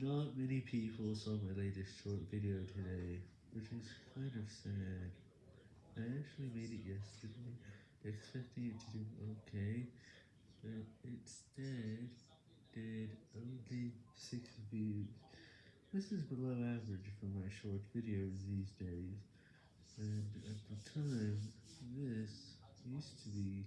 Not many people saw my latest short video today, which is kind of sad. I actually made it yesterday, expecting it to do ok, but instead did only 6 views. This is below average for my short videos these days, and at the time, this used to be.